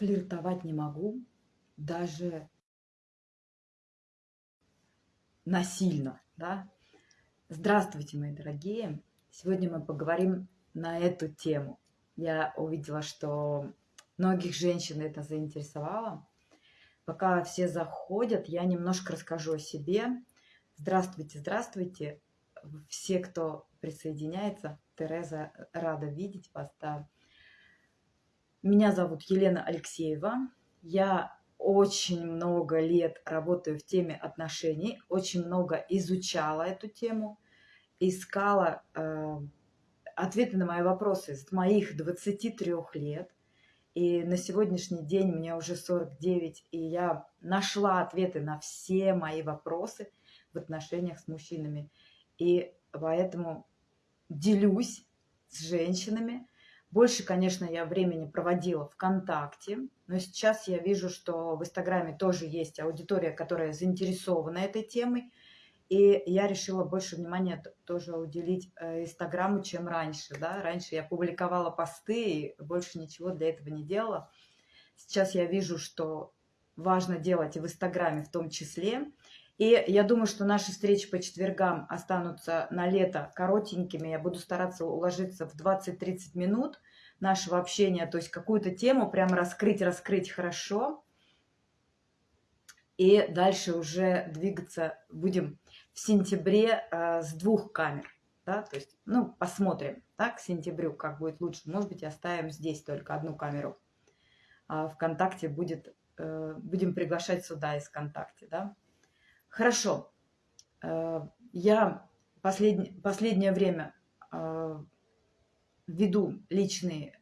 флиртовать не могу, даже насильно, да. Здравствуйте, мои дорогие! Сегодня мы поговорим на эту тему. Я увидела, что многих женщин это заинтересовало. Пока все заходят, я немножко расскажу о себе. Здравствуйте, здравствуйте! Все, кто присоединяется, Тереза, рада видеть вас. Да. Меня зовут Елена Алексеева. Я очень много лет работаю в теме отношений, очень много изучала эту тему, искала э, ответы на мои вопросы с моих 23 лет. И на сегодняшний день мне уже 49, и я нашла ответы на все мои вопросы в отношениях с мужчинами. И поэтому делюсь с женщинами, больше, конечно, я времени проводила ВКонтакте, но сейчас я вижу, что в Инстаграме тоже есть аудитория, которая заинтересована этой темой, и я решила больше внимания тоже уделить э, Инстаграму, чем раньше. Да? Раньше я публиковала посты и больше ничего для этого не делала. Сейчас я вижу, что важно делать и в Инстаграме в том числе. И я думаю, что наши встречи по четвергам останутся на лето коротенькими. Я буду стараться уложиться в 20-30 минут нашего общения. То есть какую-то тему прямо раскрыть, раскрыть хорошо. И дальше уже двигаться будем в сентябре э, с двух камер. Да? То есть, ну, посмотрим, да, к сентябрю, как будет лучше. Может быть, оставим здесь только одну камеру. А ВКонтакте будет, э, будем приглашать сюда из ВКонтакте, да. Хорошо. Э, я послед... последнее время э, веду личные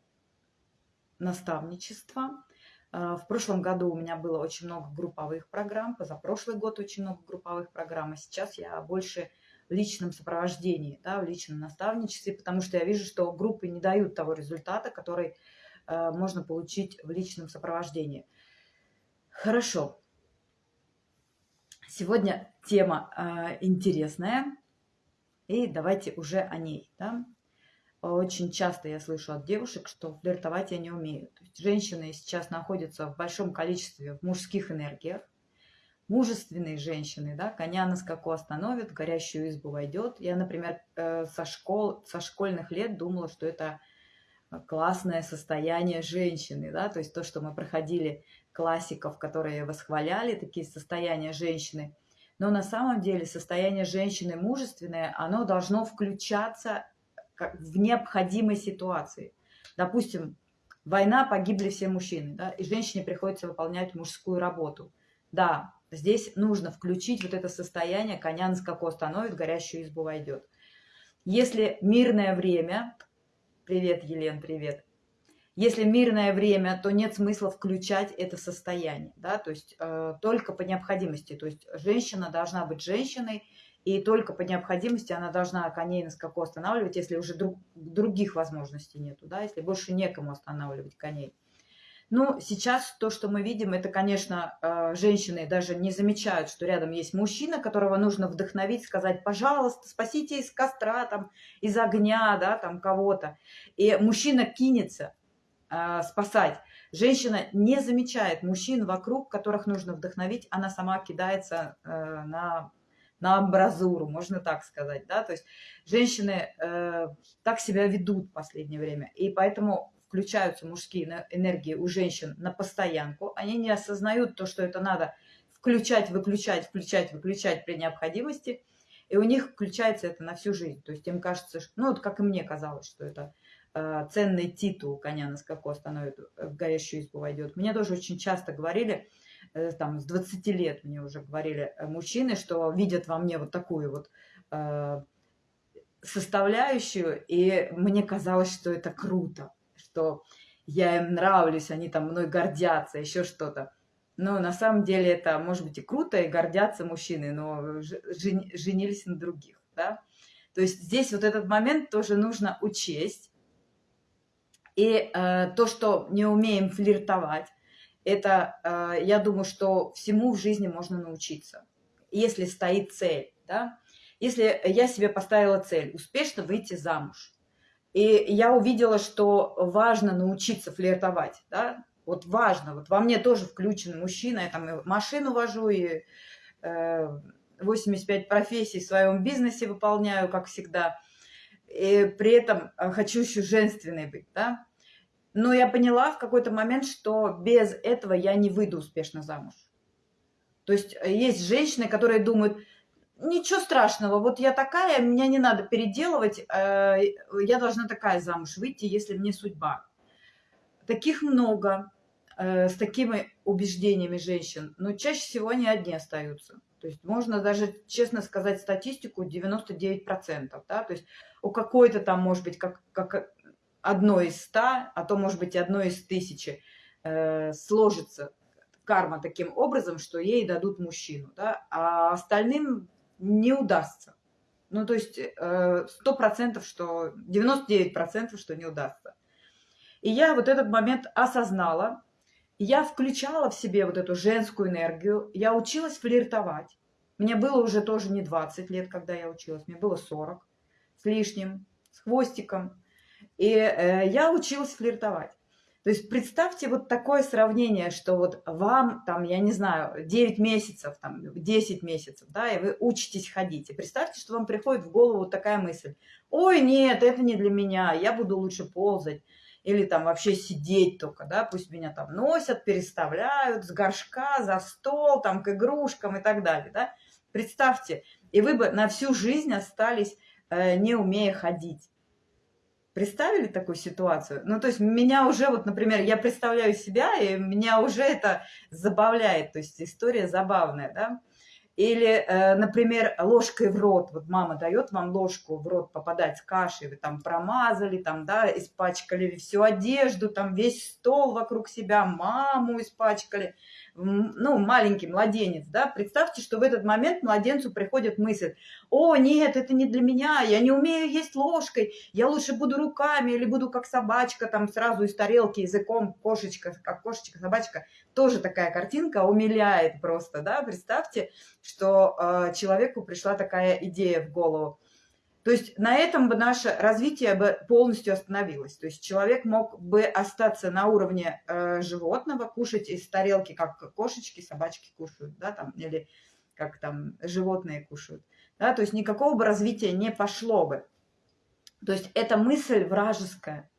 наставничества. Э, в прошлом году у меня было очень много групповых программ, позапрошлый год очень много групповых программ, а сейчас я больше в личном сопровождении, да, в личном наставничестве, потому что я вижу, что группы не дают того результата, который можно получить в личном сопровождении. Хорошо. Сегодня тема э, интересная, и давайте уже о ней. Да? Очень часто я слышу от девушек, что флиртовать я не умею. То есть женщины сейчас находятся в большом количестве в мужских энергиях. Мужественные женщины, да, коня на скаку остановят, в горящую избу войдет. Я, например, э, со, школ, со школьных лет думала, что это классное состояние женщины, да, то есть то, что мы проходили классиков, которые восхваляли такие состояния женщины. Но на самом деле состояние женщины мужественное, оно должно включаться в необходимой ситуации. Допустим, война, погибли все мужчины, да, и женщине приходится выполнять мужскую работу. Да, здесь нужно включить вот это состояние, коня на скаку остановит, горящую избу войдет. Если мирное время, привет, Елен, привет, если мирное время, то нет смысла включать это состояние, да, то есть э, только по необходимости. То есть женщина должна быть женщиной, и только по необходимости она должна коней на скаку останавливать, если уже друг, других возможностей нету, да, если больше некому останавливать коней. Ну, сейчас то, что мы видим, это, конечно, э, женщины даже не замечают, что рядом есть мужчина, которого нужно вдохновить, сказать, пожалуйста, спасите из костра, там, из огня, да, там, кого-то. И мужчина кинется, э, спасать. Женщина не замечает мужчин вокруг, которых нужно вдохновить, она сама кидается э, на, на амбразуру, можно так сказать. Да? То есть женщины э, так себя ведут в последнее время, и поэтому включаются мужские энергии у женщин на постоянку, они не осознают то, что это надо включать, выключать, включать, выключать при необходимости, и у них включается это на всю жизнь. То есть им кажется, что, ну вот как и мне казалось, что это ценный титул коня на скаку остановит, э, в горящую избу войдет. Мне тоже очень часто говорили, э, там, с 20 лет мне уже говорили мужчины, что видят во мне вот такую вот составляющую, и мне казалось, что это круто, что я им нравлюсь, они там мной гордятся, еще что-то. Но на самом деле это, может быть, и круто, и гордятся мужчины, но женились на других, да. То есть здесь вот этот момент тоже нужно учесть, и э, то, что не умеем флиртовать, это, э, я думаю, что всему в жизни можно научиться, если стоит цель. Да? Если я себе поставила цель успешно выйти замуж, и я увидела, что важно научиться флиртовать, да? Вот важно, вот во мне тоже включен мужчина, я там и машину вожу, и э, 85 профессий в своем бизнесе выполняю, как всегда. И при этом э, хочу еще женственной быть, да. Но я поняла в какой-то момент, что без этого я не выйду успешно замуж. То есть э, есть женщины, которые думают, ничего страшного, вот я такая, меня не надо переделывать, э, я должна такая замуж выйти, если мне судьба. Таких много, с такими убеждениями женщин, но чаще всего они одни остаются. То есть можно даже, честно сказать, статистику 99%. Да? То есть у какой-то там, может быть, как, как одно из ста, а то, может быть, одно из тысячи э, сложится карма таким образом, что ей дадут мужчину, да? а остальным не удастся. Ну, то есть э, сто процентов, что 99%, что не удастся. И я вот этот момент осознала, я включала в себе вот эту женскую энергию, я училась флиртовать. Мне было уже тоже не 20 лет, когда я училась, мне было 40 с лишним, с хвостиком. И э, я училась флиртовать. То есть представьте вот такое сравнение, что вот вам, там, я не знаю, 9 месяцев, там, 10 месяцев, да, и вы учитесь ходить. И представьте, что вам приходит в голову вот такая мысль. Ой, нет, это не для меня, я буду лучше ползать или там вообще сидеть только, да, пусть меня там носят, переставляют с горшка за стол, там к игрушкам и так далее, да. Представьте, и вы бы на всю жизнь остались, не умея ходить. Представили такую ситуацию? Ну, то есть меня уже, вот, например, я представляю себя, и меня уже это забавляет, то есть история забавная, да. Или, э, например, ложкой в рот. Вот мама дает вам ложку в рот попадать с кашей, вы там промазали, там, да, испачкали всю одежду, там весь стол вокруг себя, маму испачкали ну, маленький младенец, да, представьте, что в этот момент младенцу приходит мысль, о, нет, это не для меня, я не умею есть ложкой, я лучше буду руками или буду как собачка, там сразу из тарелки языком, кошечка, как кошечка, собачка, тоже такая картинка умиляет просто, да, представьте, что э, человеку пришла такая идея в голову. То есть на этом бы наше развитие бы полностью остановилось. То есть человек мог бы остаться на уровне э, животного, кушать из тарелки, как кошечки, собачки кушают, да, там, или как там животные кушают. Да, то есть никакого бы развития не пошло бы. То есть эта мысль вражеская.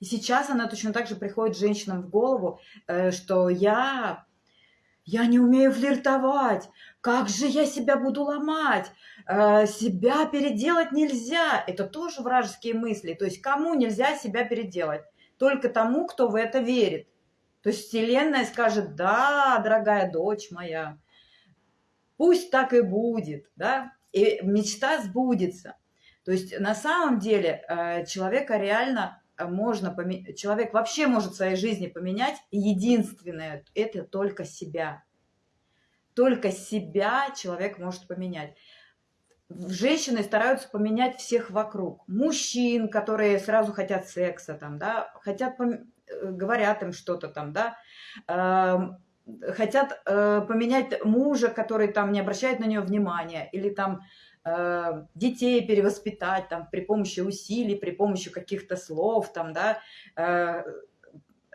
И сейчас она точно так же приходит женщинам в голову, э, что я я не умею флиртовать, как же я себя буду ломать, э, себя переделать нельзя. Это тоже вражеские мысли. То есть кому нельзя себя переделать? Только тому, кто в это верит. То есть Вселенная скажет, да, дорогая дочь моя, пусть так и будет, да, и мечта сбудется. То есть на самом деле э, человека реально можно поменять, человек вообще может в своей жизни поменять. Единственное, это только себя. Только себя человек может поменять. Женщины стараются поменять всех вокруг. Мужчин, которые сразу хотят секса, там, да, хотят, э, говорят им что-то там, да, эм, хотят э, поменять мужа, который там не обращает на нее внимания, или там Э, детей перевоспитать там при помощи усилий, при помощи каких-то слов, там, да, э,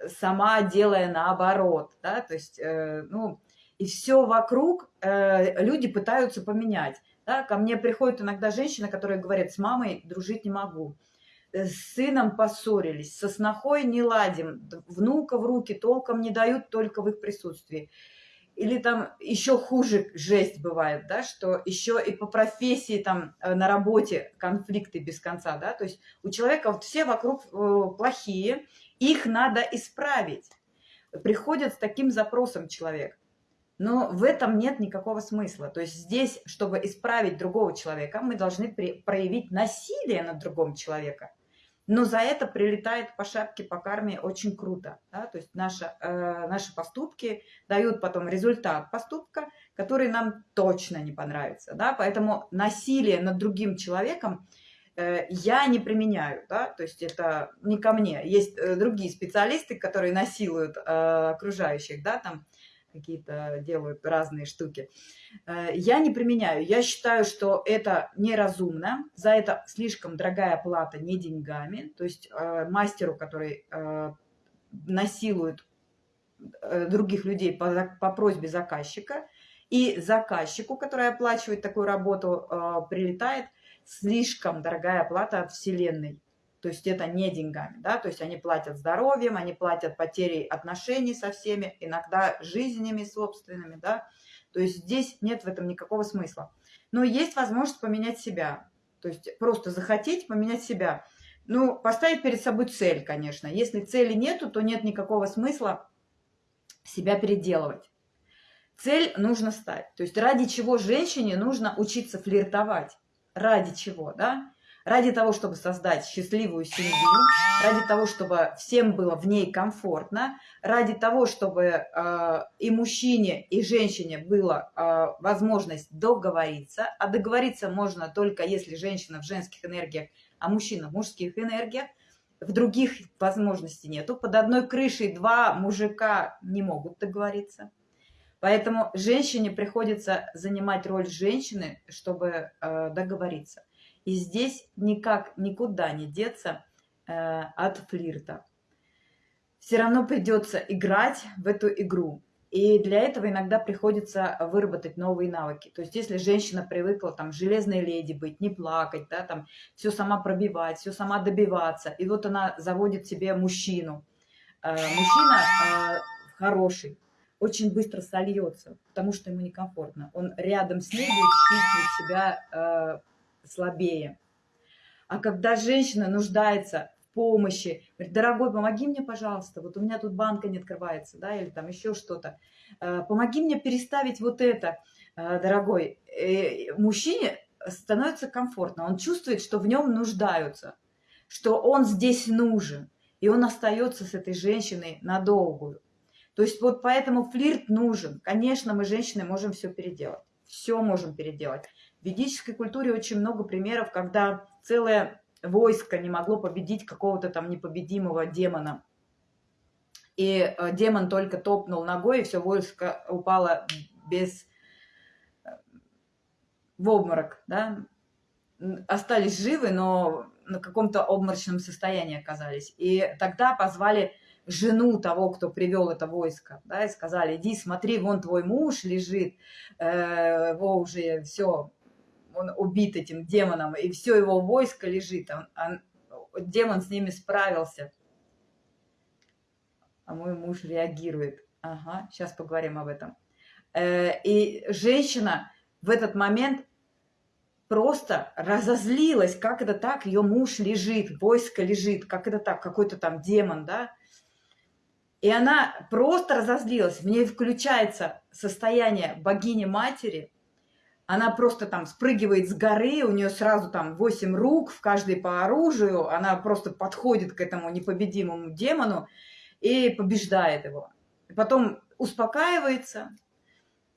сама делая наоборот, да, то есть, э, ну, и все вокруг люди пытаются поменять. Да? Ко мне приходят иногда женщины, которые говорят, с мамой дружить не могу, с сыном поссорились, со снохой не ладим, внука в руки толком не дают только в их присутствии или там еще хуже жесть бывает, да, что еще и по профессии там э, на работе конфликты без конца, да, то есть у человека вот все вокруг э, плохие, их надо исправить. Приходит с таким запросом человек. Но в этом нет никакого смысла. То есть здесь, чтобы исправить другого человека, мы должны проявить насилие над другом человеком но за это прилетает по шапке, по карме очень круто. Да? То есть наши, э, наши поступки дают потом результат поступка, который нам точно не понравится. Да? Поэтому насилие над другим человеком э, я не применяю. Да? То есть это не ко мне. Есть э, другие специалисты, которые насилуют э, окружающих, да, там, какие-то делают разные штуки. Э, я не применяю. Я считаю, что это неразумно. За это слишком дорогая плата не деньгами. То есть э, мастеру, который э, насилует других людей по, по просьбе заказчика, и заказчику, который оплачивает такую работу, прилетает слишком дорогая оплата от Вселенной. То есть это не деньгами, да, то есть они платят здоровьем, они платят потерей отношений со всеми, иногда жизнями собственными, да. То есть здесь нет в этом никакого смысла. Но есть возможность поменять себя, то есть просто захотеть поменять себя. Ну, поставить перед собой цель, конечно. Если цели нету, то нет никакого смысла себя переделывать. Цель нужно стать. То есть ради чего женщине нужно учиться флиртовать? Ради чего, да? Ради того, чтобы создать счастливую семью, ради того, чтобы всем было в ней комфортно, ради того, чтобы э, и мужчине, и женщине была э, возможность договориться. А договориться можно только если женщина в женских энергиях, а мужчина в мужских энергиях. В других возможностей нету. Под одной крышей два мужика не могут договориться. Поэтому женщине приходится занимать роль женщины, чтобы э, договориться. И здесь никак никуда не деться э, от флирта. Все равно придется играть в эту игру. И для этого иногда приходится выработать новые навыки. То есть если женщина привыкла там железной леди быть, не плакать, да, там все сама пробивать, все сама добиваться, и вот она заводит себе мужчину. Э, мужчина э, хороший, очень быстро сольется, потому что ему некомфортно. Он рядом с ней будет чувствовать себя э, слабее. А когда женщина нуждается в помощи, говорит, дорогой, помоги мне, пожалуйста, вот у меня тут банка не открывается, да, или там еще что-то, э, помоги мне переставить вот это, э, дорогой. И мужчине становится комфортно, он чувствует, что в нем нуждаются, что он здесь нужен, и он остается с этой женщиной надолгую. То есть вот поэтому флирт нужен. Конечно, мы, женщины, можем все переделать. Все можем переделать. В ведической культуре очень много примеров, когда целое войско не могло победить какого-то там непобедимого демона. И э, демон только топнул ногой, и все войско упало без... Э, в обморок, да? Остались живы, но на каком-то обморочном состоянии оказались. И тогда позвали жену того, кто привел это войско, да, и сказали, иди смотри, вон твой муж лежит, э, его уже все, он убит этим демоном, и все его войско лежит, он, он, демон с ними справился. А мой муж реагирует. Ага, сейчас поговорим об этом. Э, и женщина в этот момент просто разозлилась, как это так, ее муж лежит, войско лежит, как это так, какой-то там демон, да, и она просто разозлилась. В ней включается состояние богини-матери. Она просто там спрыгивает с горы, у нее сразу там 8 рук, в каждой по оружию. Она просто подходит к этому непобедимому демону и побеждает его. Потом успокаивается,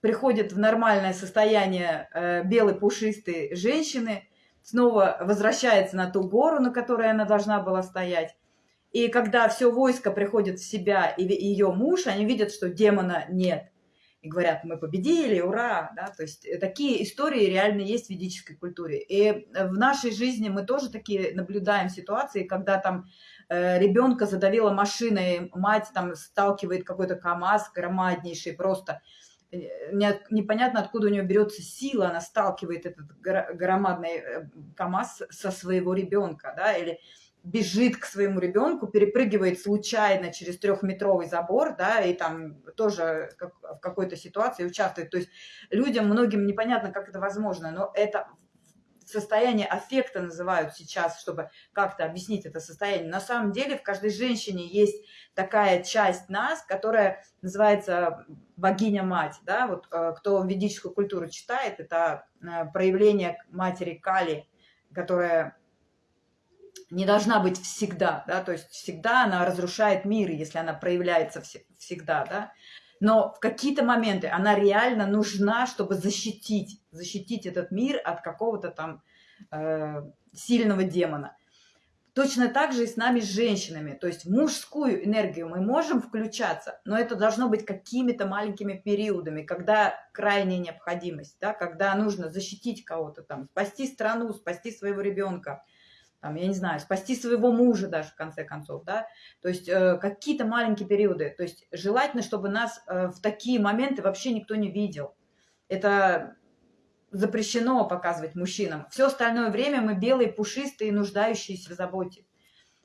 приходит в нормальное состояние э, белой пушистой женщины, снова возвращается на ту гору, на которой она должна была стоять, и когда все войско приходит в себя и ее муж, они видят, что демона нет. И говорят, мы победили, ура! Да? То есть э, такие истории реально есть в ведической культуре. И в нашей жизни мы тоже такие наблюдаем ситуации, когда там э, ребенка задавила машиной, мать там сталкивает какой-то КАМАЗ громаднейший просто. Э, непонятно, откуда у нее берется сила, она сталкивает этот громадный э, КАМАЗ со своего ребенка, да, или бежит к своему ребенку, перепрыгивает случайно через трехметровый забор, да, и там тоже как, в какой-то ситуации участвует. То есть людям, многим непонятно, как это возможно, но это состояние аффекта называют сейчас, чтобы как-то объяснить это состояние. На самом деле в каждой женщине есть такая часть нас, которая называется богиня-мать. Да? Вот э, кто ведическую культуру читает, это э, проявление матери Кали, которая не должна быть всегда, да, то есть всегда она разрушает мир, если она проявляется всегда, да, но в какие-то моменты она реально нужна, чтобы защитить, защитить этот мир от какого-то там э, сильного демона. Точно так же и с нами, с женщинами. То есть мужскую энергию мы можем включаться, но это должно быть какими-то маленькими периодами, когда крайняя необходимость, да, когда нужно защитить кого-то там, спасти страну, спасти своего ребенка, там, я не знаю, спасти своего мужа даже в конце концов, да, то есть э, какие-то маленькие периоды, то есть желательно, чтобы нас э, в такие моменты вообще никто не видел. Это запрещено показывать мужчинам. Все остальное время мы белые, пушистые, нуждающиеся в заботе.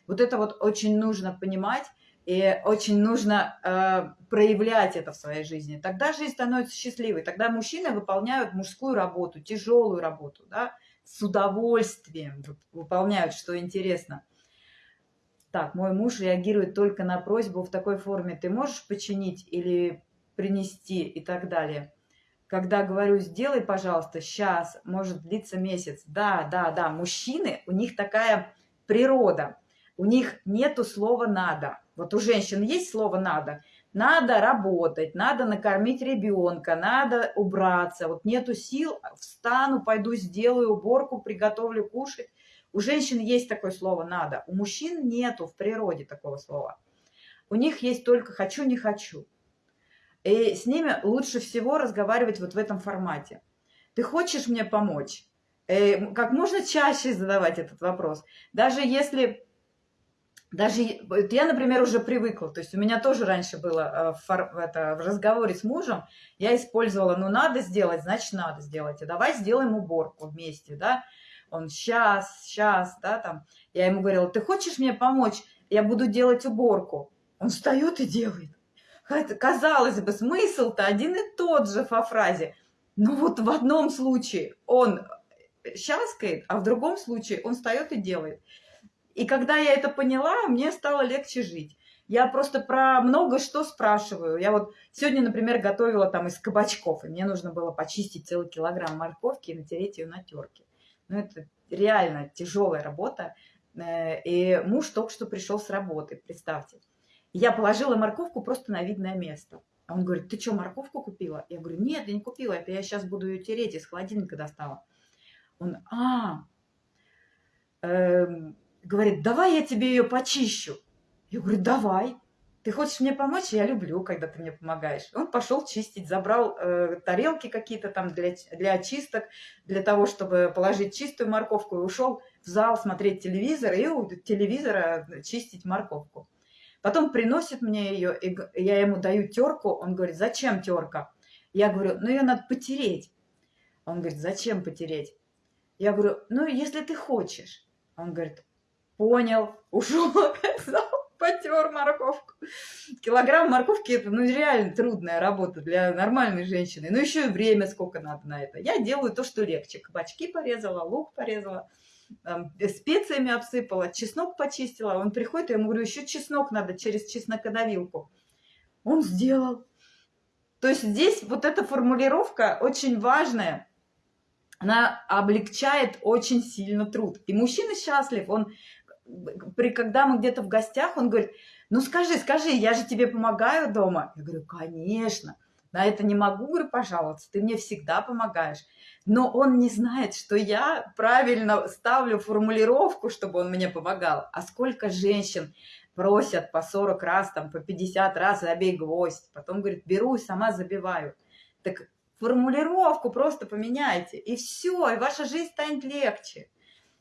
Вот это вот очень нужно понимать, и очень нужно э, проявлять это в своей жизни. Тогда жизнь становится счастливой. Тогда мужчины выполняют мужскую работу, тяжелую работу, да, с удовольствием выполняют, что интересно. Так, мой муж реагирует только на просьбу в такой форме. Ты можешь починить или принести и так далее. Когда говорю, сделай, пожалуйста, сейчас, может длиться месяц. Да, да, да, мужчины, у них такая природа. У них нету слова «надо». Вот у женщин есть слово «надо». Надо работать, надо накормить ребенка, надо убраться. Вот нету сил, встану, пойду сделаю уборку, приготовлю кушать. У женщин есть такое слово «надо». У мужчин нету в природе такого слова. У них есть только «хочу, не хочу». И с ними лучше всего разговаривать вот в этом формате. Ты хочешь мне помочь? Э, как можно чаще задавать этот вопрос. Даже если даже вот я, например, уже привыкла, то есть у меня тоже раньше было э, в, это, в разговоре с мужем, я использовала, ну надо сделать, значит надо сделать, а давай сделаем уборку вместе, да, он сейчас, сейчас, да, там, я ему говорила, ты хочешь мне помочь, я буду делать уборку, он встает и делает. Казалось бы, смысл-то один и тот же по фразе, но вот в одном случае он щаскает, а в другом случае он встает и делает. И когда я это поняла, мне стало легче жить. Я просто про много что спрашиваю. Я вот сегодня, например, готовила там из кабачков, и мне нужно было почистить целый килограмм морковки и натереть ее на терке. Ну, это реально тяжелая работа. Э, и муж только что пришел с работы, представьте. Я положила морковку просто на видное место. Он говорит, ты что, морковку купила? Я говорю, нет, я не купила, это я сейчас буду ее тереть, из холодильника достала. Он, а, эм, говорит, давай я тебе ее почищу. Я говорю, давай. Ты хочешь мне помочь? Я люблю, когда ты мне помогаешь. Он пошел чистить, забрал э, тарелки какие-то там для, для очисток, для того, чтобы положить чистую морковку, и ушел в зал смотреть телевизор и у телевизора чистить морковку. Потом приносит мне ее, и я ему даю терку. Он говорит, зачем терка? Я говорю, ну ее надо потереть. Он говорит, зачем потереть? Я говорю, ну если ты хочешь. Он говорит, понял, ушел опять в зал, потер морковку. Килограмм морковки – это ну, реально трудная работа для нормальной женщины. Ну, еще и время сколько надо на это. Я делаю то, что легче. Кабачки порезала, лук порезала, там, специями обсыпала, чеснок почистила. Он приходит, я ему говорю, еще чеснок надо через чеснокодавилку. Он сделал. То есть здесь вот эта формулировка очень важная. Она облегчает очень сильно труд. И мужчина счастлив, он при, когда мы где-то в гостях, он говорит, ну скажи, скажи, я же тебе помогаю дома. Я говорю, конечно, на это не могу, говорю, пожаловаться, ты мне всегда помогаешь. Но он не знает, что я правильно ставлю формулировку, чтобы он мне помогал. А сколько женщин просят по 40 раз, там, по 50 раз, забей гвоздь. Потом говорит, беру и сама забиваю. Так формулировку просто поменяйте, и все, и ваша жизнь станет легче.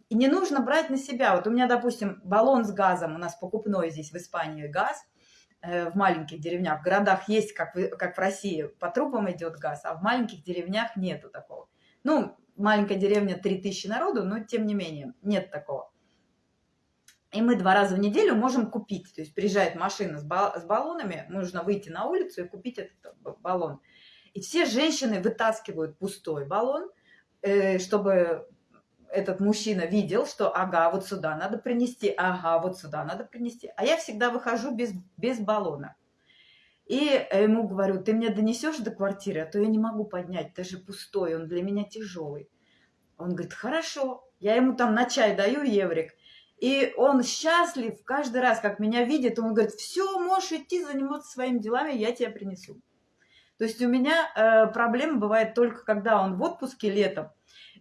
И не нужно брать на себя. Вот у меня, допустим, баллон с газом, у нас покупной здесь в Испании газ, э, в маленьких деревнях. В городах есть, как в, как в России, по трубам идет газ, а в маленьких деревнях нету такого. Ну, маленькая деревня 3000 народу, но тем не менее, нет такого. И мы два раза в неделю можем купить. То есть приезжает машина с, бал с баллонами, нужно выйти на улицу и купить этот баллон. И все женщины вытаскивают пустой баллон, э, чтобы этот мужчина видел, что ага, вот сюда надо принести, ага, вот сюда надо принести. А я всегда выхожу без, без баллона. И ему говорю, ты мне донесешь до квартиры, а то я не могу поднять, даже пустой, он для меня тяжелый. Он говорит, хорошо. Я ему там на чай даю еврик. И он счастлив каждый раз, как меня видит, он говорит, все, можешь идти заниматься своими делами, я тебя принесу. То есть у меня э, проблема бывает только, когда он в отпуске летом,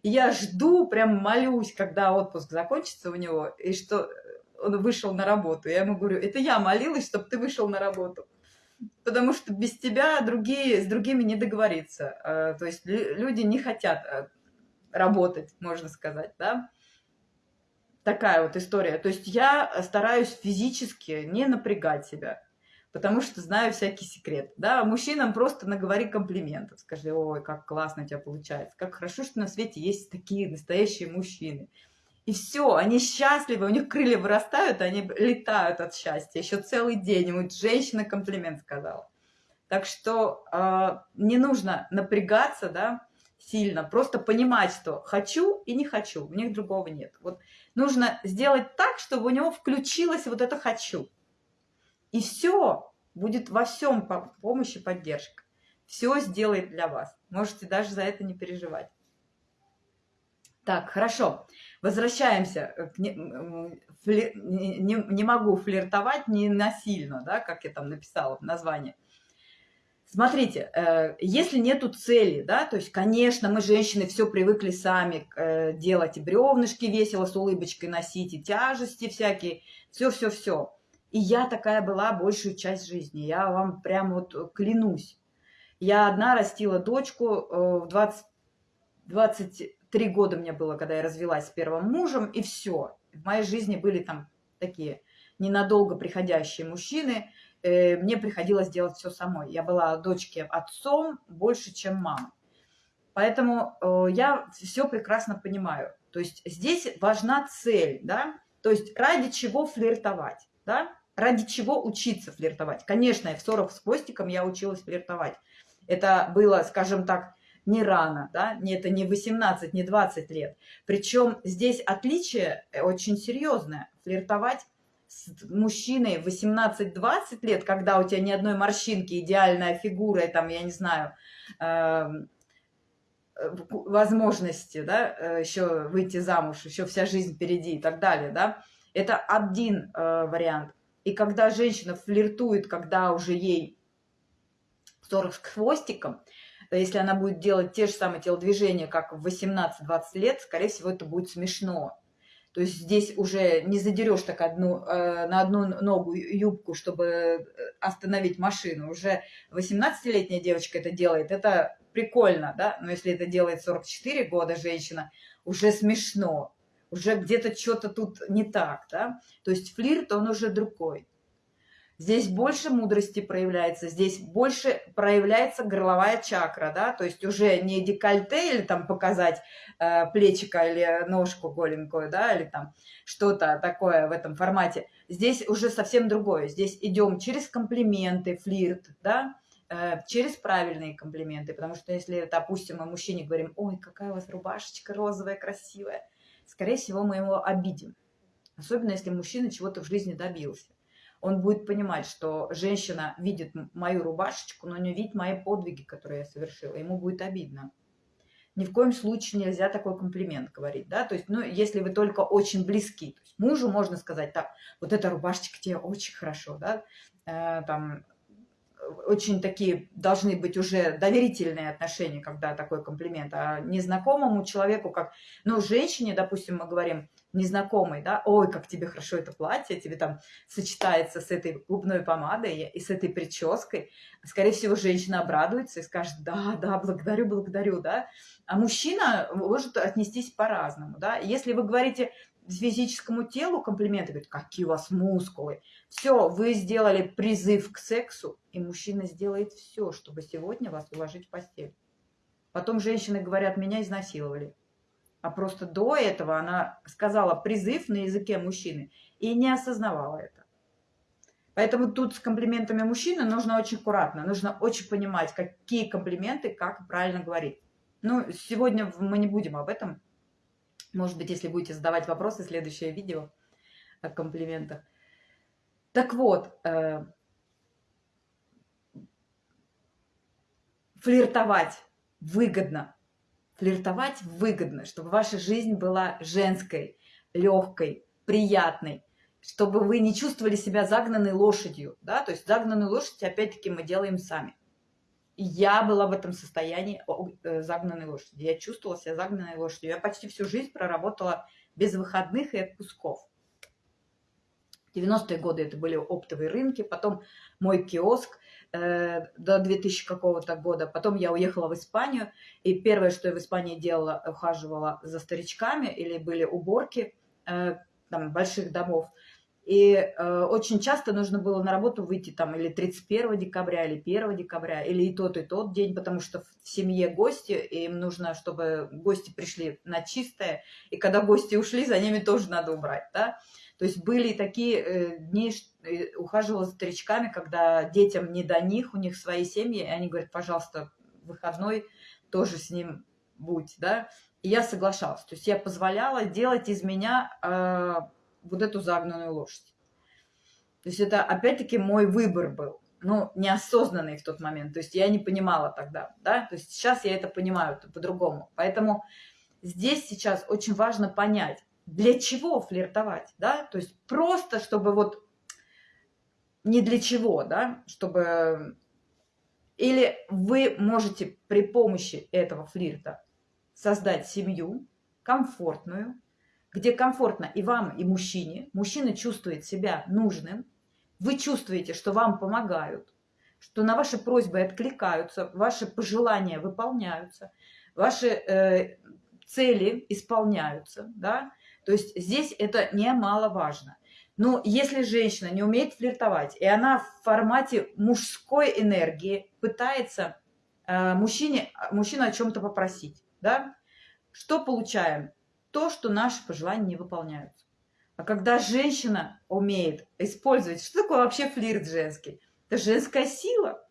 я жду, прям молюсь, когда отпуск закончится у него, и что он вышел на работу. Я ему говорю, это я молилась, чтобы ты вышел на работу. Потому что без тебя другие, с другими не договориться. А, то есть люди не хотят а, работать, можно сказать, да. такая вот история. То есть я стараюсь физически не напрягать себя, потому что знаю всякий секрет. Да, мужчинам просто наговори комплиментов. Скажи, ой, как классно у тебя получается, как хорошо, что на свете есть такие настоящие мужчины. И все, они счастливы, у них крылья вырастают, они летают от счастья. Еще целый день ему женщина комплимент сказала. Так что э, не нужно напрягаться, да, сильно, просто понимать, что хочу и не хочу, у них другого нет. Вот нужно сделать так, чтобы у него включилось вот это хочу. И все, будет во всем помощь и поддержка. Все сделает для вас. Можете даже за это не переживать. Так, хорошо. Возвращаемся. Фли, не, не могу флиртовать не насильно, да, как я там написала в названии. Смотрите, э, если нету цели, да, то есть, конечно, мы, женщины, все привыкли сами э, делать и бревнышки весело с улыбочкой носить, и тяжести всякие, все-все-все. И я такая была большую часть жизни, я вам прям вот клянусь. Я одна растила дочку э, в 20, 23 года мне было, когда я развелась с первым мужем, и все. В моей жизни были там такие ненадолго приходящие мужчины – Э, мне приходилось делать все самой. Я была дочке отцом больше, чем мама. Поэтому э, я все прекрасно понимаю. То есть здесь важна цель, да, то есть ради чего флиртовать, да, ради чего учиться флиртовать. Конечно, в 40 с хвостиком я училась флиртовать. Это было, скажем так, не рано, да, это не 18, не 20 лет. Причем здесь отличие очень серьезное. Флиртовать с мужчиной 18-20 лет, когда у тебя ни одной морщинки, идеальная фигура, и там, я не знаю, эм, э, возможности, да, э, еще выйти замуж, еще вся жизнь впереди и так далее, да, это один э, вариант. И когда женщина флиртует, когда уже ей 40 с хвостиком, если она будет делать те же самые телодвижения, как в 18-20 лет, скорее всего, это будет смешно. То есть здесь уже не задерешь так одну, э, на одну ногу юбку, чтобы э, остановить машину. Уже 18-летняя девочка это делает, это прикольно, да? Но если это делает 44 года женщина, уже смешно. Уже где-то что-то тут не так, да? То есть флирт, он уже другой. Здесь больше мудрости проявляется, здесь больше проявляется горловая чакра, да, то есть уже не декольте или там показать э, плечика или ножку голенькую, да, или там что-то такое в этом формате. Здесь уже совсем другое. Здесь идем через комплименты, флирт, да, э, через правильные комплименты, потому что если, допустим, мы мужчине говорим, ой, какая у вас рубашечка розовая, красивая, скорее всего, мы его обидим. Особенно, если мужчина чего-то в жизни добился он будет понимать, что женщина видит мою рубашечку, но не видит мои подвиги, которые я совершила. Ему будет обидно. Ни в коем случае нельзя такой комплимент говорить, да, то есть, ну, если вы только очень близки, то есть мужу можно сказать, так, вот эта рубашечка тебе очень хорошо, да, э, там, очень такие должны быть уже доверительные отношения, когда такой комплимент. А незнакомому человеку, как, ну, женщине, допустим, мы говорим, незнакомой, да, ой, как тебе хорошо это платье, тебе там сочетается с этой губной помадой и с этой прической. Скорее всего, женщина обрадуется и скажет, да, да, благодарю, благодарю, да. А мужчина может отнестись по-разному, да. Если вы говорите физическому телу комплименты, говорит, какие у вас мускулы. Все, вы сделали призыв к сексу, и мужчина сделает все, чтобы сегодня вас уложить в постель. Потом женщины говорят, меня изнасиловали. А просто до этого она сказала призыв на языке мужчины и не осознавала это. Поэтому тут с комплиментами мужчины нужно очень аккуратно, нужно очень понимать, какие комплименты, как правильно говорить. Ну, сегодня мы не будем об этом может быть, если будете задавать вопросы, следующее видео о комплиментах. Так вот, э, флиртовать выгодно. Флиртовать выгодно, чтобы ваша жизнь была женской, легкой, приятной, чтобы вы не чувствовали себя загнанной лошадью. Да? То есть загнанную лошадь, опять-таки, мы делаем сами я была в этом состоянии э, загнанной лошади. Я чувствовала себя загнанной лошадью. Я почти всю жизнь проработала без выходных и отпусков. 90-е годы это были оптовые рынки, потом мой киоск э, до 2000 какого-то года. Потом я уехала в Испанию, и первое, что я в Испании делала, ухаживала за старичками, или были уборки. Э, там, больших домов. И э, очень часто нужно было на работу выйти там или 31 декабря, или 1 декабря, или и тот, и тот день, потому что в семье гости, и им нужно, чтобы гости пришли на чистое, и когда гости ушли, за ними тоже надо убрать, да. То есть были такие э, дни, э, ухаживала за старичками, когда детям не до них, у них свои семьи, и они говорят, пожалуйста, выходной тоже с ним будь, да. И я соглашалась, то есть я позволяла делать из меня э, вот эту загнанную лошадь. То есть это опять-таки мой выбор был, ну, неосознанный в тот момент. То есть я не понимала тогда, да, то есть сейчас я это понимаю по-другому. Поэтому здесь сейчас очень важно понять, для чего флиртовать, да, то есть просто, чтобы вот не для чего, да, чтобы... Или вы можете при помощи этого флирта создать семью комфортную, где комфортно и вам, и мужчине. Мужчина чувствует себя нужным. Вы чувствуете, что вам помогают, что на ваши просьбы откликаются, ваши пожелания выполняются, ваши э, цели исполняются. Да? То есть здесь это немаловажно. Но если женщина не умеет флиртовать, и она в формате мужской энергии пытается э, мужчине, мужчину о чем-то попросить, да, что получаем? То, что наши пожелания не выполняются. А когда женщина умеет использовать, что такое вообще флирт женский? Это женская сила.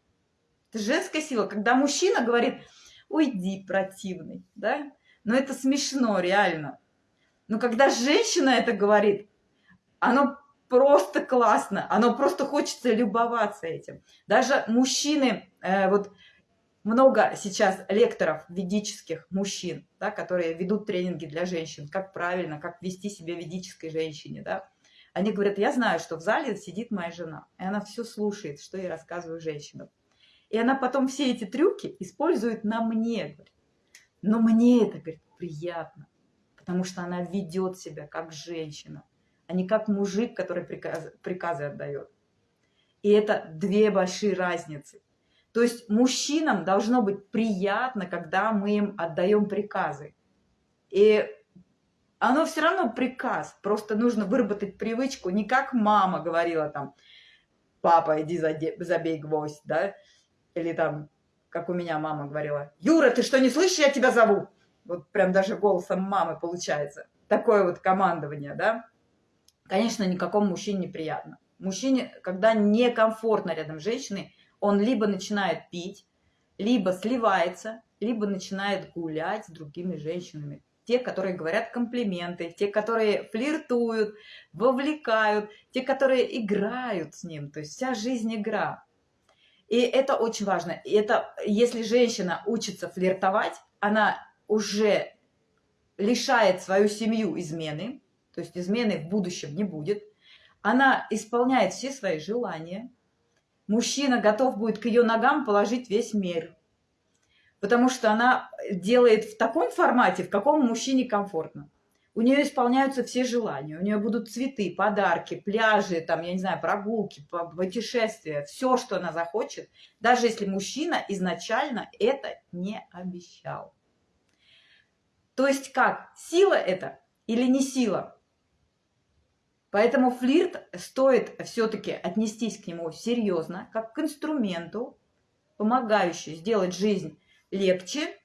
Это женская сила. Когда мужчина говорит, уйди, противный, да? Но это смешно, реально. Но когда женщина это говорит, оно просто классно, оно просто хочется любоваться этим. Даже мужчины, э, вот много сейчас лекторов ведических мужчин, да, которые ведут тренинги для женщин, как правильно, как вести себя ведической женщине, да. Они говорят, я знаю, что в зале сидит моя жена, и она все слушает, что я рассказываю женщинам. И она потом все эти трюки использует на мне, говорит. Но мне это, говорит, приятно, потому что она ведет себя как женщина, а не как мужик, который приказ, приказы отдает. И это две большие разницы. То есть мужчинам должно быть приятно, когда мы им отдаем приказы. И оно все равно приказ, просто нужно выработать привычку, не как мама говорила там, папа, иди забей гвоздь, да, или там, как у меня мама говорила, Юра, ты что, не слышишь, я тебя зову? Вот прям даже голосом мамы получается. Такое вот командование, да. Конечно, никакому мужчине неприятно. Мужчине, когда некомфортно рядом с женщиной, он либо начинает пить, либо сливается, либо начинает гулять с другими женщинами. Те, которые говорят комплименты, те, которые флиртуют, вовлекают, те, которые играют с ним. То есть вся жизнь игра. И это очень важно. И это, если женщина учится флиртовать, она уже лишает свою семью измены, то есть измены в будущем не будет. Она исполняет все свои желания, мужчина готов будет к ее ногам положить весь мир. Потому что она делает в таком формате, в каком мужчине комфортно. У нее исполняются все желания. У нее будут цветы, подарки, пляжи, там, я не знаю, прогулки, путешествия, все, что она захочет, даже если мужчина изначально это не обещал. То есть как? Сила это или не сила? Поэтому флирт стоит все-таки отнестись к нему серьезно, как к инструменту, помогающему сделать жизнь легче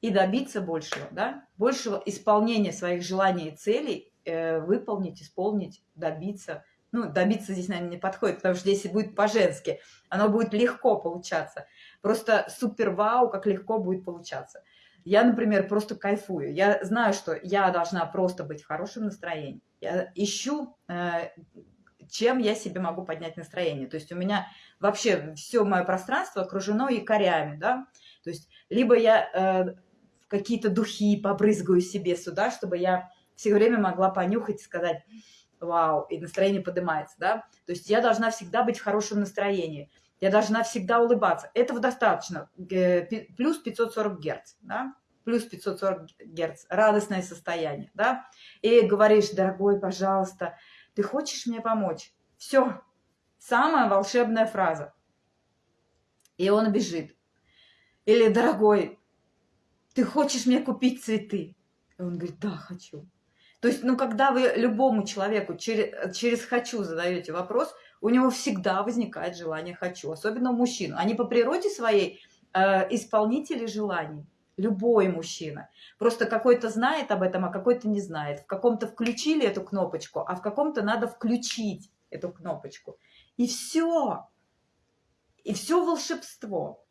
и добиться большего, да? большего исполнения своих желаний и целей, э, выполнить, исполнить, добиться. Ну, добиться здесь, наверное, не подходит, потому что здесь будет по-женски. Оно будет легко получаться. Просто супер-вау, как легко будет получаться. Я, например, просто кайфую. Я знаю, что я должна просто быть в хорошем настроении. Я ищу, э, чем я себе могу поднять настроение. То есть у меня вообще все мое пространство окружено якорями, да. То есть либо я э, какие-то духи побрызгаю себе сюда, чтобы я все время могла понюхать и сказать «Вау!» и настроение поднимается, да. То есть я должна всегда быть в хорошем настроении. Я должна всегда улыбаться. Этого достаточно. Плюс 540 герц, да? Плюс 540 герц. Радостное состояние, да? И говоришь, дорогой, пожалуйста, ты хочешь мне помочь? Все. Самая волшебная фраза. И он бежит. Или, дорогой, ты хочешь мне купить цветы? И он говорит, да, хочу. То есть, ну, когда вы любому человеку через, через «хочу» задаете вопрос, у него всегда возникает желание «хочу», особенно у мужчин. Они по природе своей э, исполнители желаний. Любой мужчина. Просто какой-то знает об этом, а какой-то не знает. В каком-то включили эту кнопочку, а в каком-то надо включить эту кнопочку. И все. И все волшебство.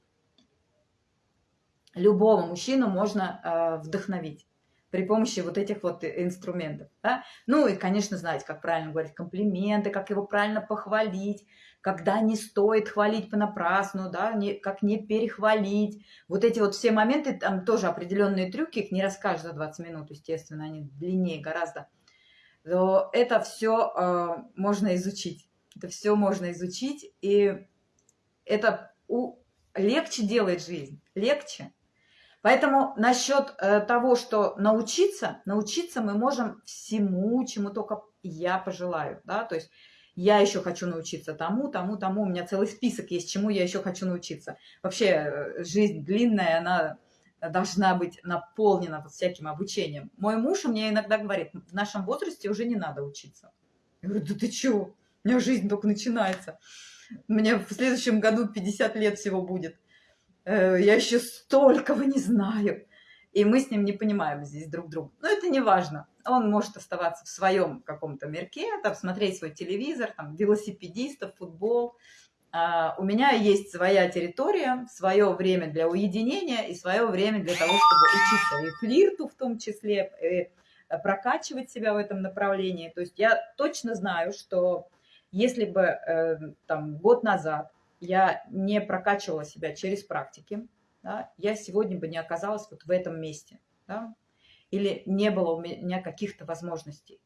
Любого мужчину можно э, вдохновить при помощи вот этих вот инструментов. Да? Ну и, конечно, знать, как правильно говорить комплименты, как его правильно похвалить, когда не стоит хвалить понапрасну, да, не, как не перехвалить. Вот эти вот все моменты, там тоже определенные трюки, их не расскажешь за 20 минут, естественно, они длиннее гораздо. Но это все э, можно изучить. Это все можно изучить, и это у... легче делает жизнь, легче. Поэтому насчет э, того, что научиться, научиться мы можем всему, чему только я пожелаю, да, то есть я еще хочу научиться тому, тому, тому, у меня целый список есть, чему я еще хочу научиться. Вообще э, жизнь длинная, она должна быть наполнена всяким обучением. Мой муж мне иногда говорит, в нашем возрасте уже не надо учиться. Я говорю, да ты чего? У меня жизнь только начинается. Мне в следующем году 50 лет всего будет. Э, я еще столького не знаю. И мы с ним не понимаем здесь друг друга. Но это не важно. Он может оставаться в своем каком-то мирке, там, смотреть свой телевизор, там, велосипедистов, футбол. А у меня есть своя территория, свое время для уединения и свое время для того, чтобы учиться и флирту в том числе, и прокачивать себя в этом направлении. То есть я точно знаю, что если бы э, там, год назад я не прокачивала себя через практики, да, я сегодня бы не оказалась вот в этом месте, да, или не было у меня каких-то возможностей.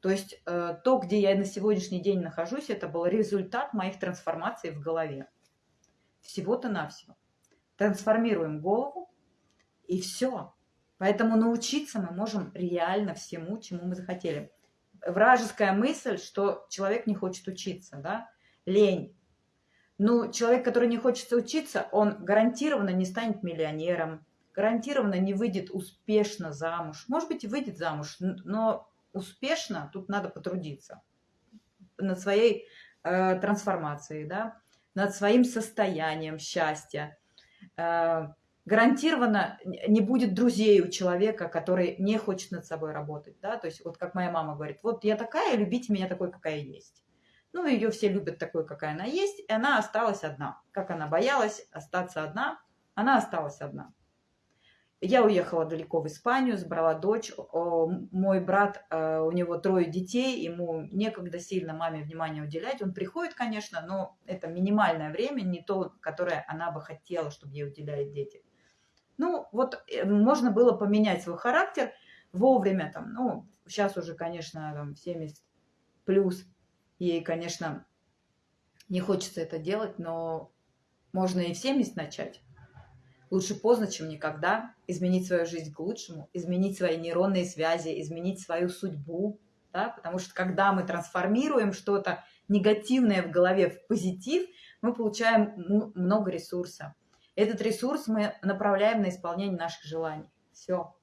То есть э, то, где я на сегодняшний день нахожусь, это был результат моих трансформаций в голове. Всего-то навсего. Трансформируем голову, и все. Поэтому научиться мы можем реально всему, чему мы захотели. Вражеская мысль, что человек не хочет учиться, да, лень, ну, человек, который не хочет учиться, он гарантированно не станет миллионером, гарантированно не выйдет успешно замуж. Может быть, и выйдет замуж, но успешно тут надо потрудиться над своей э, трансформацией, да, над своим состоянием счастья. Э, гарантированно не будет друзей у человека, который не хочет над собой работать. Да? То есть вот как моя мама говорит, вот я такая, любите меня такой, какая есть. Ну, ее все любят такой, какая она есть, и она осталась одна. Как она боялась остаться одна, она осталась одна. Я уехала далеко в Испанию, забрала дочь. Мой брат, э, у него трое детей, ему некогда сильно маме внимание уделять. Он приходит, конечно, но это минимальное время, не то, которое она бы хотела, чтобы ей уделяли дети. Ну, вот э, можно было поменять свой характер вовремя, там, ну, сейчас уже, конечно, там, 70 плюс, Ей, конечно, не хочется это делать, но можно и в 70 начать. Лучше поздно, чем никогда. Изменить свою жизнь к лучшему, изменить свои нейронные связи, изменить свою судьбу. Да? Потому что когда мы трансформируем что-то негативное в голове в позитив, мы получаем много ресурса. Этот ресурс мы направляем на исполнение наших желаний. Все.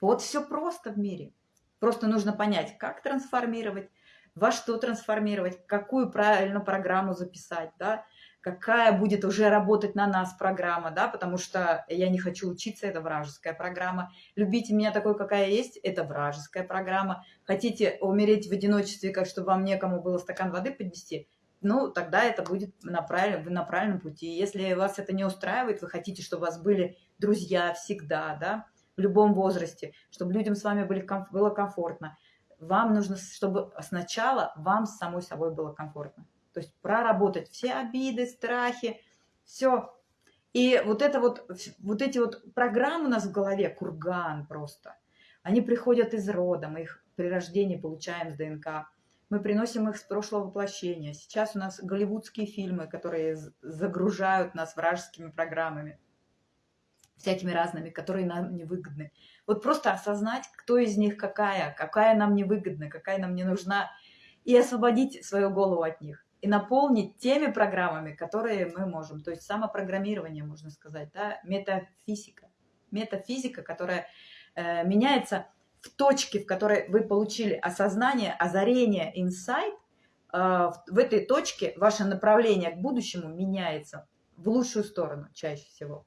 Вот все просто в мире. Просто нужно понять, как трансформировать, во что трансформировать, какую правильно программу записать, да, какая будет уже работать на нас программа, да, потому что я не хочу учиться, это вражеская программа. Любите меня такой, какая есть, это вражеская программа. Хотите умереть в одиночестве, как чтобы вам некому было стакан воды поднести, ну, тогда это будет на правильном, вы на правильном пути. Если вас это не устраивает, вы хотите, чтобы у вас были друзья всегда, да, в любом возрасте, чтобы людям с вами были, было комфортно, вам нужно, чтобы сначала вам с самой собой было комфортно. То есть проработать все обиды, страхи, все. И вот это вот, вот эти вот программы у нас в голове, курган просто, они приходят из рода, мы их при рождении получаем с ДНК. Мы приносим их с прошлого воплощения. Сейчас у нас голливудские фильмы, которые загружают нас вражескими программами всякими разными, которые нам невыгодны. Вот просто осознать, кто из них какая, какая нам невыгодна, какая нам не нужна, и освободить свою голову от них. И наполнить теми программами, которые мы можем. То есть самопрограммирование, можно сказать, да, метафизика. Метафизика, которая э, меняется в точке, в которой вы получили осознание, озарение, инсайт, э, в этой точке ваше направление к будущему меняется в лучшую сторону чаще всего.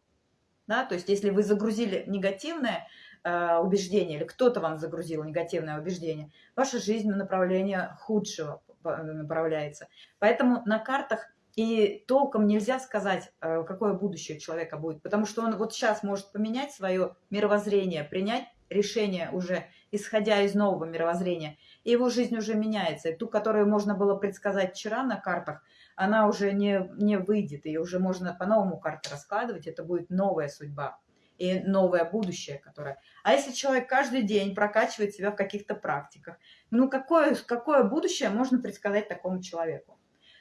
Да? То есть если вы загрузили негативное э, убеждение, или кто-то вам загрузил негативное убеждение, ваша жизнь на направление худшего направляется. Поэтому на картах и толком нельзя сказать, э, какое будущее человека будет, потому что он вот сейчас может поменять свое мировоззрение, принять решение уже, исходя из нового мировоззрения, и его жизнь уже меняется. И ту, которую можно было предсказать вчера на картах, она уже не, не выйдет, и уже можно по-новому карты раскладывать, это будет новая судьба и новое будущее, которое... А если человек каждый день прокачивает себя в каких-то практиках, ну какое, какое будущее можно предсказать такому человеку?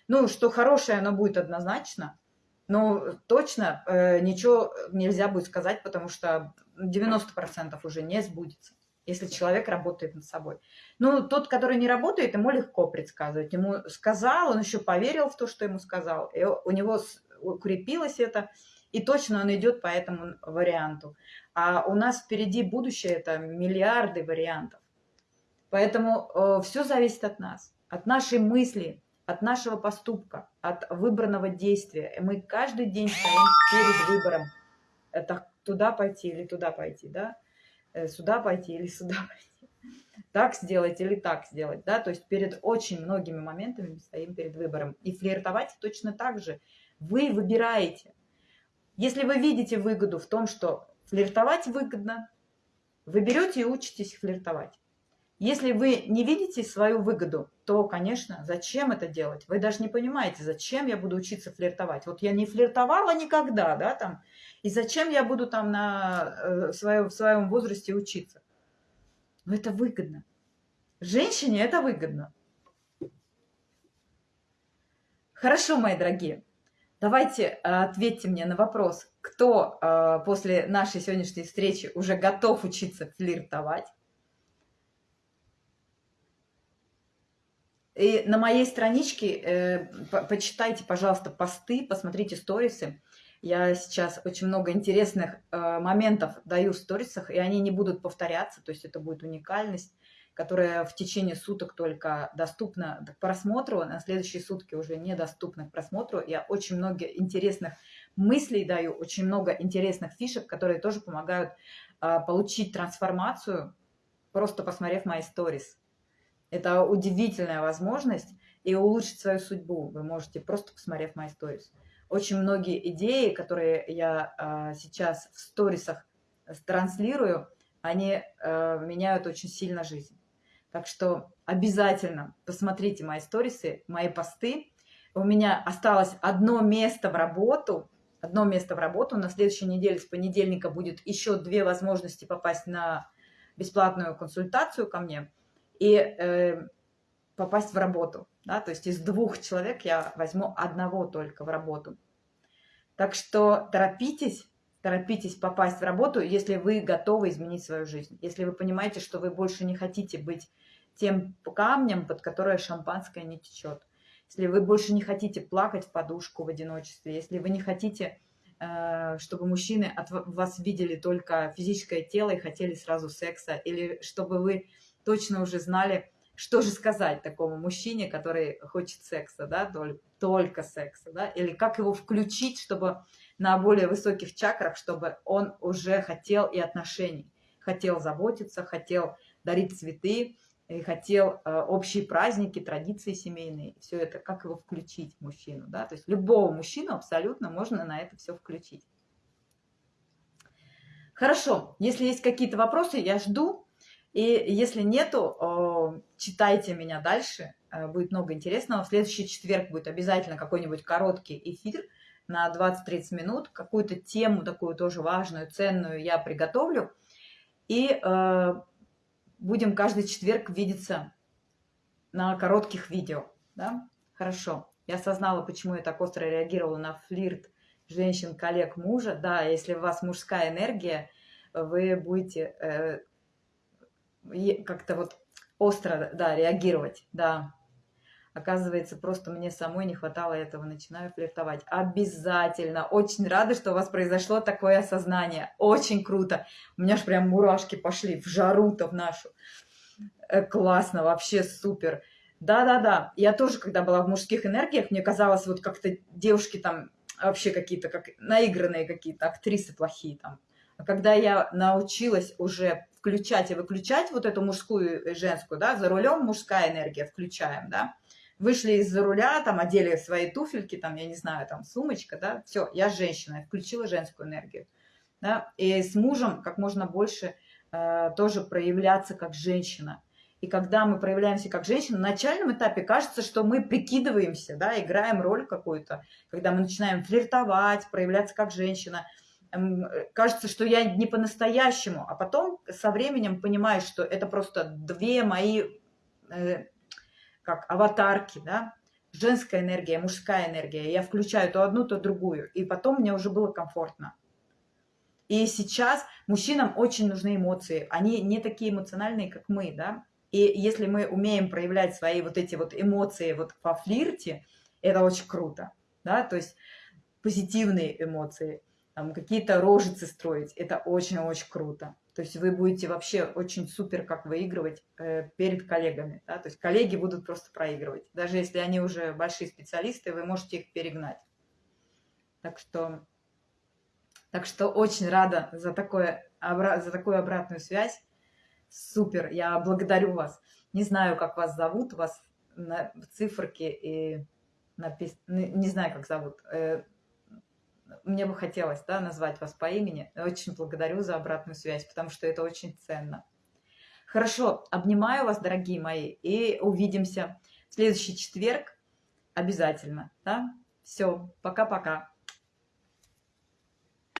Ну, что хорошее оно будет однозначно, но точно э, ничего нельзя будет сказать, потому что 90% уже не сбудется, если человек работает над собой. Ну, тот, который не работает, ему легко предсказывать. Ему сказал, он еще поверил в то, что ему сказал, и у него укрепилось это, и точно он идет по этому варианту. А у нас впереди будущее – это миллиарды вариантов. Поэтому э, все зависит от нас, от нашей мысли, от нашего поступка, от выбранного действия. И мы каждый день стоим перед выбором. Это туда пойти или туда пойти, да? Э, сюда пойти или сюда пойти. Так сделать или так сделать, да? То есть перед очень многими моментами мы стоим перед выбором. И флиртовать точно так же. Вы выбираете. Если вы видите выгоду в том, что флиртовать выгодно, вы берете и учитесь флиртовать. Если вы не видите свою выгоду, то, конечно, зачем это делать? Вы даже не понимаете, зачем я буду учиться флиртовать. Вот я не флиртовала никогда, да, там, и зачем я буду там на, э, своем, в своем возрасте учиться? Но это выгодно. Женщине это выгодно. Хорошо, мои дорогие. Давайте э, ответьте мне на вопрос, кто э, после нашей сегодняшней встречи уже готов учиться флиртовать. И на моей страничке э, по почитайте, пожалуйста, посты, посмотрите сторисы. Я сейчас очень много интересных э, моментов даю в сторисах, и они не будут повторяться, то есть это будет уникальность, которая в течение суток только доступна к просмотру, на следующие сутки уже недоступна к просмотру. Я очень много интересных мыслей даю, очень много интересных фишек, которые тоже помогают э, получить трансформацию, просто посмотрев мои сторис. Это удивительная возможность и улучшить свою судьбу. Вы можете просто посмотрев мои сторис. Очень многие идеи, которые я а, сейчас в сторисах транслирую, они а, меняют очень сильно жизнь. Так что обязательно посмотрите мои сторисы, мои посты. У меня осталось одно место в работу, одно место в работу. На следующей неделе с понедельника будет еще две возможности попасть на бесплатную консультацию ко мне – и э, попасть в работу. Да? То есть из двух человек я возьму одного только в работу. Так что торопитесь, торопитесь попасть в работу, если вы готовы изменить свою жизнь. Если вы понимаете, что вы больше не хотите быть тем камнем, под которое шампанское не течет. Если вы больше не хотите плакать в подушку в одиночестве, если вы не хотите, э, чтобы мужчины от вас видели только физическое тело и хотели сразу секса, или чтобы вы точно уже знали, что же сказать такому мужчине, который хочет секса, да, только, секса, да, или как его включить, чтобы на более высоких чакрах, чтобы он уже хотел и отношений, хотел заботиться, хотел дарить цветы, и хотел э, общие праздники, традиции семейные, все это, как его включить мужчину, да, то есть любого мужчину абсолютно можно на это все включить. Хорошо, если есть какие-то вопросы, я жду, и если нету, читайте меня дальше, э, будет много интересного. В следующий четверг будет обязательно какой-нибудь короткий эфир на 20-30 минут. Какую-то тему такую тоже важную, ценную я приготовлю. И э, будем каждый четверг видеться на коротких видео. Да? Хорошо. Я осознала, почему я так остро реагировала на флирт женщин, коллег, мужа. Да, если у вас мужская энергия, вы будете э, как-то вот остро, да, реагировать, да. Оказывается, просто мне самой не хватало этого, начинаю флиртовать. Обязательно. Очень рада, что у вас произошло такое осознание. Очень круто. У меня же прям мурашки пошли в жару-то в нашу. Э, классно, вообще супер. Да-да-да. Я тоже, когда была в мужских энергиях, мне казалось, вот как-то девушки там вообще какие-то, как наигранные какие-то, актрисы плохие там. Когда я научилась уже включать и выключать вот эту мужскую и женскую, да, за рулем мужская энергия, включаем, да, вышли из-за руля, там, одели свои туфельки, там, я не знаю, там, сумочка, да, все, я женщина, я включила женскую энергию, да, и с мужем как можно больше э, тоже проявляться как женщина. И когда мы проявляемся как женщина, на начальном этапе кажется, что мы прикидываемся, да, играем роль какую-то. Когда мы начинаем флиртовать, проявляться как женщина, кажется, что я не по-настоящему. А потом со временем понимаешь, что это просто две мои э, как аватарки, да, женская энергия, мужская энергия. Я включаю то одну, то другую. И потом мне уже было комфортно. И сейчас мужчинам очень нужны эмоции. Они не такие эмоциональные, как мы, да. И если мы умеем проявлять свои вот эти вот эмоции вот во флирте, это очень круто, да, то есть позитивные эмоции, какие-то рожицы строить, это очень-очень круто. То есть вы будете вообще очень супер как выигрывать э, перед коллегами. Да? То есть коллеги будут просто проигрывать. Даже если они уже большие специалисты, вы можете их перегнать. Так что, так что очень рада за, такое, за такую обратную связь. Супер, я благодарю вас. Не знаю, как вас зовут, у вас на циферке и написано, не знаю, как зовут, э, мне бы хотелось да, назвать вас по имени. Очень благодарю за обратную связь, потому что это очень ценно. Хорошо, обнимаю вас, дорогие мои, и увидимся в следующий четверг обязательно. Да? Все, пока-пока.